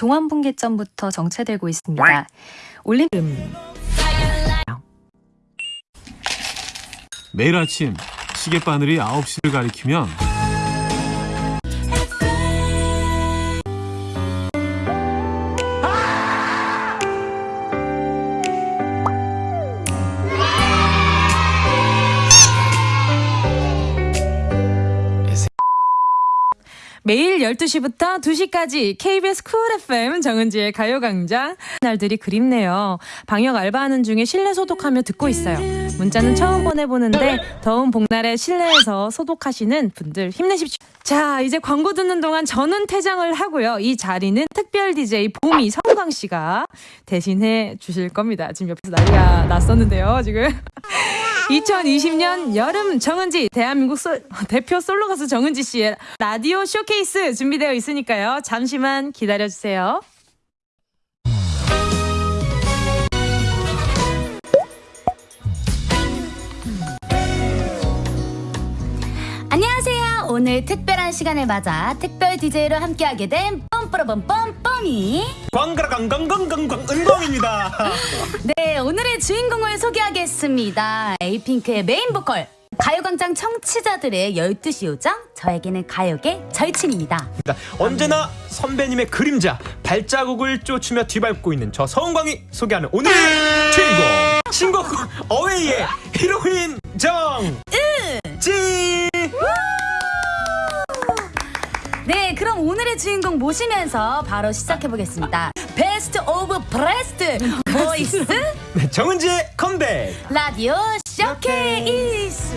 종암분기점부터 정체되고 있습니다. 올림 매일 아침 시계바늘이 9시를 가리키면 매일 12시부터 2시까지 KBS 쿨 FM 정은지의 가요광장. 날들이 그립네요. 방역 알바하는 중에 실내 소독하며 듣고 있어요. 문자는 처음 보내보는데 더운 복날에 실내에서 소독하시는 분들 힘내십시오. 자, 이제 광고 듣는 동안 저는 퇴장을 하고요. 이 자리는 특별 DJ 봄이 성광 씨가 대신해 주실 겁니다. 지금 옆에서 난리가 났었는데요, 지금. 2020년 여름 정은지 대한민국 소- 대표 솔로 가수 정은지 씨의 라디오 쇼케이스 준비되어 있으니까요. 잠시만 기다려 주세요. 안녕하세요. 오늘 특별한 시간을 맞아 특별 DJ로 함께하게 된 뻔뿌러뻔 뻔뻔이 광가랑강강강강 은광입니다. 네 오늘의 주인공을 소개하겠습니다. 에이핑크의 메인 보컬 가요광장 청취자들의 12시 요정 저에게는 가요계 절친입니다. 언제나 선배님의 그림자 발자국을 쫓으며 뒤밟고 있는 저 서은광이 소개하는 오늘의 주인공 신곡 Away의 히로인 정은지. 네 그럼 오늘의 주인공 모시면서 바로 시작해보겠습니다. Best of best voice 네, 정은지의 컴백. 라디오 쇼케이스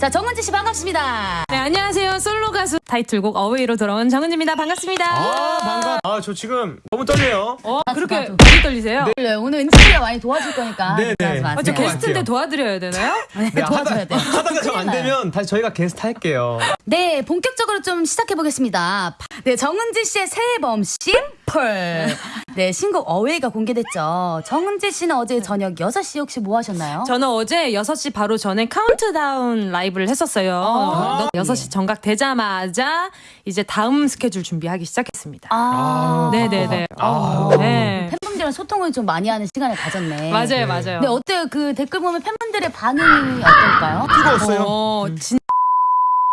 자 정은지 씨 반갑습니다. 네, 안녕하세요. 솔로 가수 타이틀곡 Away로 돌아온 정은지입니다. 반갑습니다. 아 반가. 아 저 지금 너무 떨려요. 어, 그렇게 나도. 많이 떨리세요? 네, 오늘 은지가 많이 도와줄 거니까 네네. 걱정하지 마세요. 어, 저것 게스트인데 같아요. 도와드려야 되나요? 네, 네, 도와줘야 돼요. 하다가 좀 안 되면 다시 저희가 게스트 할게요. 네, 본격적으로 좀 시작해 보겠습니다. 네, 정은지 씨의 새 앨범 Simple. 네, 신곡 Away가 공개됐죠. 정은지 씨는 어제 저녁 6시 혹시 뭐 하셨나요? 저는 어제 6시 바로 전에 카운트다운 라이브를 했었어요. 아. 6시 정각 되자마자 이제 다음 스케줄 준비하기 시작했습니다. 아, 네네네. 아. 네. 팬분들이랑 소통을 좀 많이 하는 시간을 가졌네. 맞아요, 맞아요. 네, 어때요? 그 댓글 보면 팬분들의 반응이 어떨까요? 뜨거웠어요. 어, 진-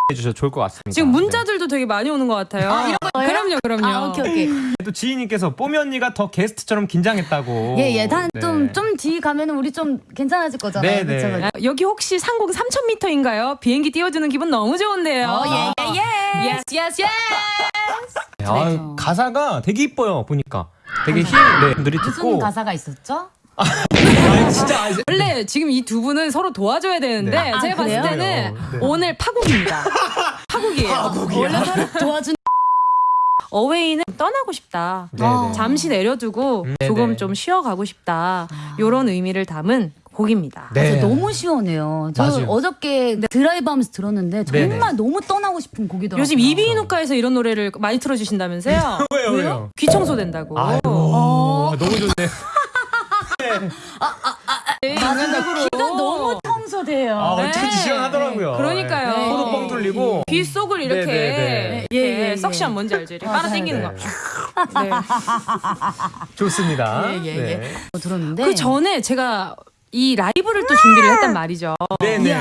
해주셔도 좋을 것 같습니다. 지금 문자들도 되게 많이 오는 것 같아요. 아, 이런 거예요? 그럼요, 그럼요. 아, 오케이, 오케이. 네. 또 지인님께서 뽀미 언니가 더 게스트처럼 긴장했다고. 예, 예. 단, 네. 좀, 좀뒤 가면은 우리 좀 괜찮아질 거잖아요. 네, 그쵸, 네. 아, 여기 혹시 상공 3,000m인가요? 비행기 띄워주는 기분 너무 좋은데요. 어, 예, 예, 예. Yes, yes, yes. 아, 그래서. 가사가 되게 이뻐요 보니까 되게 힐 네, 분들이 무슨 듣고 가사가 있었죠? 아, 진짜 아, 원래 지금 이 두 분은 서로 도와줘야 되는데 네. 아, 제가 봤을 그래요? 때는 네. 오늘 파국입니다. 파국이에요. 원래 서로 도와준 어웨이는 떠나고 싶다. 네, 아. 네. 잠시 내려두고 음, 조금 네네. 좀 쉬어가고 싶다. 이런 의미를 담은 곡입니다. 네. 진짜 너무 시원해요. 저 맞아요. 어저께 드라이브 하면서 들었는데 정말 네네. 너무 떠나고 싶은 곡이더라고요. 요즘 이비인후과에서 이런 노래를 많이 틀어주신다면서요? 왜요, 왜요? 귀 청소 된다고. 아이고 어. 너무 좋네 맞아, 귀가 너무 청소돼요. 아 어쩐지 시원하더라고요 그러니까요. 네. 코도 뻥 뚫리고 귀 속을 이렇게 네, 네, 네. 이렇게 예, 예, 예. 석션 뭔지 알죠? 이렇게 맞아요. 빨아 당기는 거. 네. 좋습니다 예, 예, 예. 네. 어, 들었는데. 그 전에 제가 이 라이브를 또 준비를 했단 말이죠. 네네 이야.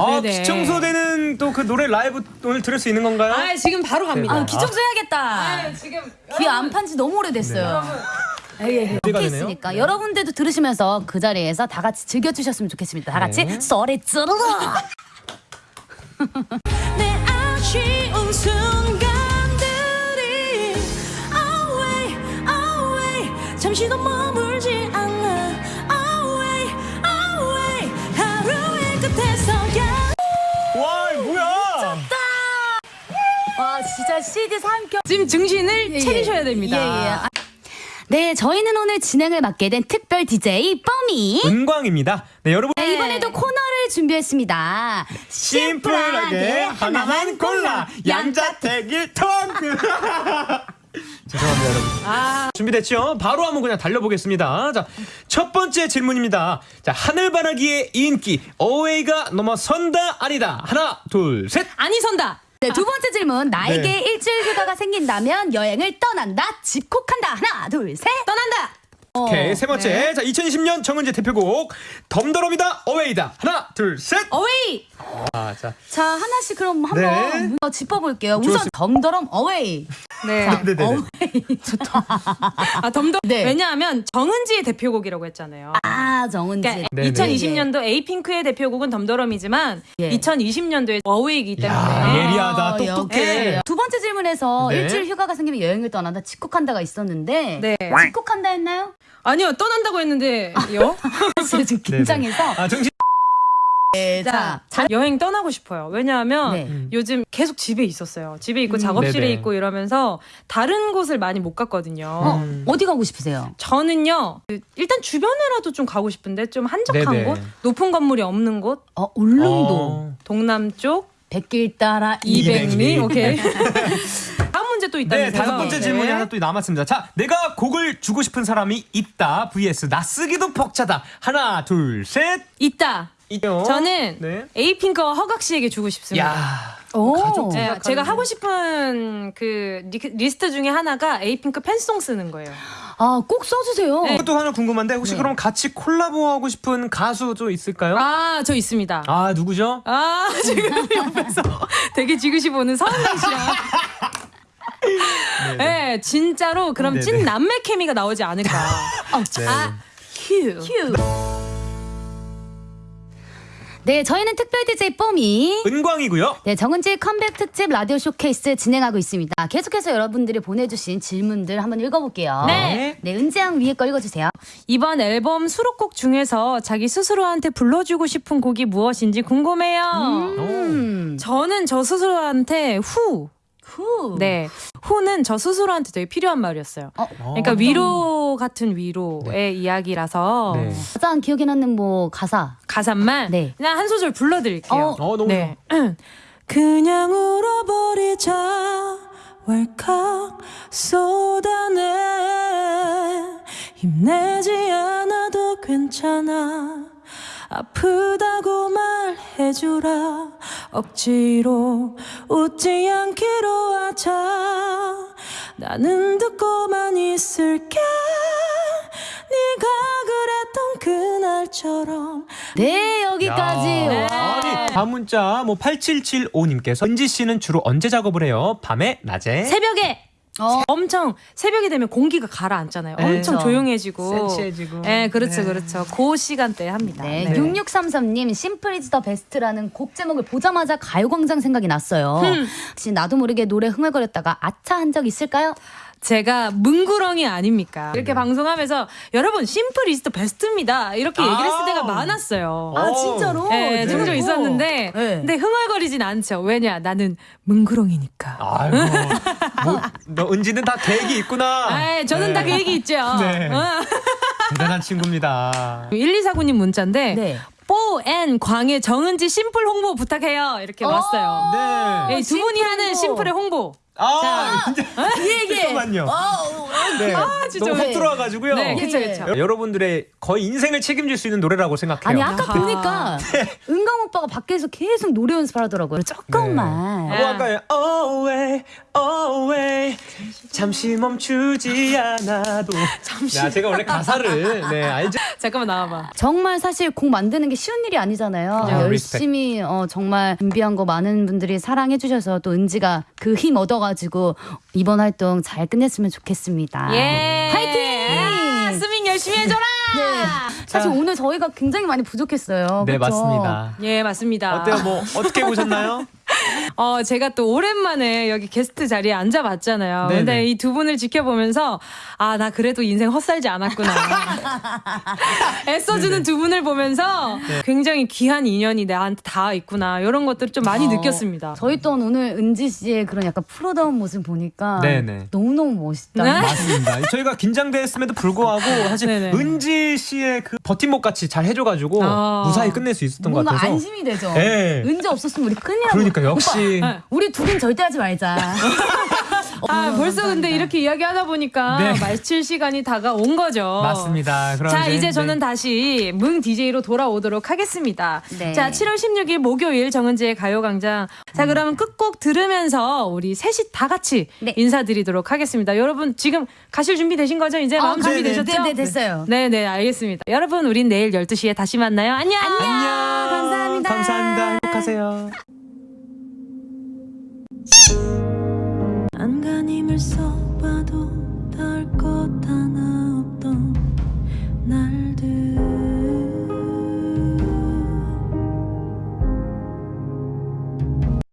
아 네네. 귀청소되는 또 그 노래 라이브 오늘 들을 수 있는 건가요? 아 지금 바로 갑니다. 아, 귀 청소 해야겠다. 아, 지금 귀 안 판 지 너무 오래됐어요. 예, 예, 예. 있으니까 여러분들도 들으시면서 그 자리에서 다 같이 즐겨주셨으면 좋겠습니다. 다 같이 네. 소리 지르러. 내 아쉬운 순간들이 Away, away 잠시도 머물지 않아 Away, away 하루의 끝에서야 와 뭐야 와 진짜 CD 3겹. 지금 증신을 예, 차리셔야 예. 됩니다. 예, 예. 아, 네, 저희는 오늘 진행을 맡게 된 특별 DJ 뻔미. 은광입니다 네 여러분 네, 이번에도 코너를 준비했습니다. 심플하게 하나만 골라 양자택일 턴 죄송합니다 여러분 아, 준비됐죠? 바로 한번 그냥 달려보겠습니다. 자, 첫 번째 질문입니다. 자, 하늘바라기의 인기, 어웨이가 넘어선다, 아니다. 하나, 둘, 셋. 아니 선다. 네, 두 번째 질문. 나에게 네. 일주일 휴가가 생긴다면 여행을 떠난다, 집콕한다. 하나, 둘, 셋. 떠난다. 오케이 세 번째 네. 자 2020년 정은지 대표곡 덤더럼이다 어웨이다 하나 둘 셋 어웨이. 아, 자. 자, 하나씩 그럼 한번 네. 짚어볼게요. 우선 좋습니다. 덤더럼 어웨이. 네. 네네네. 어웨이. 아 덤덤. 네. 왜냐하면 정은지의 대표곡이라고 했잖아요. 아, 정은지. 그러니까 네네. 2020년도 에이핑크의 대표곡은 덤더럼이지만 예. 2020년도에 어웨이이기 때문에 야, 예리하다. 어, 똑똑해. 역시. 두 번째 질문에서 네. 일주일 휴가가 생기면 여행을 떠난다, 집콕한다가 있었는데. 네. 집콕한다 했나요? 아니요 떠난다고 했는데요. 사실 지금 긴장해서. 아 정신 네, 자, 자, 여행 떠나고 싶어요. 왜냐하면 네. 음. 요즘 계속 집에 있었어요. 집에 있고 작업실에 네네. 있고 이러면서 다른 곳을 많이 못 갔거든요. 어, 음. 어디 가고 싶으세요? 저는요 그 일단 주변에라도 좀 가고 싶은데 좀 한적한 네네. 곳, 높은 건물이 없는 곳, 어, 울릉도. 어. 동남쪽 백길 따라 200 200리 리. 오케이. 다음 문제 또 네, 있다면서요? 다섯 번째 네. 질문이 하나 또 남았습니다. 자, 내가 곡을 주고 싶은 사람이 있다. vs 나 쓰기도 벅차다. 하나, 둘, 셋. 있다. 있죠. 저는 네. 에이핑크와 허각 씨에게 주고 싶습니다. 야. 오. 가족 네, 생각하는 제가 거. 하고 싶은 그 리, 리스트 중에 하나가 에이핑크 fan song 쓰는 거예요. 아, 꼭 써주세요. 네. 또 하나 궁금한데 혹시 그럼 같이 콜라보하고 싶은 가수 좀 있을까요? 아, 저 있습니다. 아, 누구죠? 아, 지금 옆에서 되게 지그시 보는 서은광 씨랑. 네, 진짜로 그럼 네네. 찐 남매 케미가 나오지 않을까. 어, 네. 아, 큐. 큐. 네, 저희는 특별 DJ 뽀미. 은광이고요. 네, 정은지 컴백 특집 라디오 쇼케이스 진행하고 있습니다. 계속해서 여러분들이 보내주신 질문들 한번 읽어볼게요. 네. 네, 은지양 위에 거 읽어주세요. 이번 앨범 수록곡 중에서 자기 스스로한테 불러주고 싶은 곡이 무엇인지 궁금해요. 음. 저는 저 스스로한테 후. 후. 네. 후는 저 스스로한테 되게 필요한 말이었어요. 어, 그러니까 위로 같은 위로의 이야기라서. 네. 가장 기억에 남는 뭐 가사. 가사만? 네. 그냥 한 소절 불러드릴게요. 어, 너무 네. 그냥 울어버리자. 왈칵 쏟아내. 힘내지 않아도 괜찮아. 아프다고 말해주라. 억지로 웃지 않기로 하자. 나는 듣고만 있을게 네, 여기까지. 야. 와. 아니, 다음 문자 뭐 8775님께서 은지 씨는 주로 언제 작업을 해요? 밤에, 낮에? 새벽에 어. 엄청 새벽이 되면 공기가 가라앉잖아요. 네. 엄청 그렇죠. 조용해지고. 센치해지고. 네, 그렇죠, 네. 그렇죠. 그 시간대에 합니다. 네, 네. 6633님 Simple is the best라는 곡 제목을 보자마자 가요광장 생각이 났어요. 혹시 나도 모르게 노래 흥얼거렸다가 아차 한 적 있을까요? 제가 문구렁이 아닙니까? 이렇게 방송하면서 여러분 Simple is the best입니다. 이렇게 얘기를 했을 아. 때가 많았어요. 아, 진짜로? 네, 종종 네. 있었는데, 네. 근데 흥얼거리진 않죠. 왜냐, 나는 문구렁이니까. 아이고. 뭐, 너 은지는 다 계획이 있구나. 아, 저는 다 계획이 있죠. 네. 어. 대단한 친구입니다. 1249님 문자인데, 네. 뽀앤 광의 정은지 심플 홍보 부탁해요. 이렇게 왔어요. 네. 예, 두 분이 심플 하는 홍보. 심플의 홍보. 아, 진짜. 이 얘기. 잠깐만요. 어, 네. 진짜 너무 왜? 훅 들어와가지고요. 네, 그쵸, 예. 그쵸. 여러분들의 거의 인생을 책임질 수 있는 노래라고 생각해요. 아니 아까 아하. 보니까 은강 오빠가 밖에서 계속 노래 연습을 하더라고요. 조금만. 뭐 할까요? Away, away. 잠시 멈추지 않아도. 잠시. 야, 제가 원래 가사를 네 알죠. 잠깐만 나와봐. 정말 사실 곡 만드는 게 쉬운 일이 아니잖아요. 야, 열심히 어, 정말 준비한 거 많은 분들이 사랑해 주셔서 또 은지가 그 힘 얻어가지고 이번 활동 잘 끝냈으면 좋겠습니다. 예. 화이팅! 아, 스밍 열심히 해줘라! 네. 사실 오늘 저희가 굉장히 많이 부족했어요. 네 그쵸? 맞습니다. 예, 맞습니다. 어때요? 뭐 어떻게 보셨나요? 어, 제가 또 오랜만에 여기 게스트 자리에 앉아봤잖아요. 네네. 근데 이 두 분을 지켜보면서, 아, 나 그래도 인생 헛살지 않았구나. 애써주는 두 분을 보면서 네. 굉장히 귀한 인연이 나한테 다 있구나. 이런 것들을 좀 많이 어, 느꼈습니다. 저희 또한 오늘 은지 씨의 그런 약간 프로다운 모습 보니까 네네. 너무너무 멋있다. 네? 맞습니다. 저희가 긴장됐음에도 불구하고 사실 네네. 은지 씨의 그 버팀목 같이 잘 해줘가지고 아. 무사히 끝낼 수 있었던 것 같아서. 안심이 되죠. 네. 은지 없었으면 우리 큰일 나고. 그러니까 역시 네. 우리 둘은 절대 하지 말자. 아, 어, 벌써 근데 감사합니다. 이렇게 이야기하다 보니까 네. 마칠 시간이 다가온 거죠. 맞습니다. 그럼 자, 이제 네. 저는 다시 뭉 DJ로 돌아오도록 하겠습니다. 네. 자, 7월 16일 목요일 정은지의 가요광장. 자, 그러면 끝곡 들으면서 우리 셋이 다 같이 네. 인사드리도록 하겠습니다. 여러분, 지금 가실 준비 되신 거죠? 이제 마음 어, 준비 네, 네, 되셨죠? 네, 네, 됐어요. 네, 네, 알겠습니다. 여러분, 우린 내일 12시에 다시 만나요. 안녕! 안녕. 감사합니다. 감사합니다. 행복하세요. So.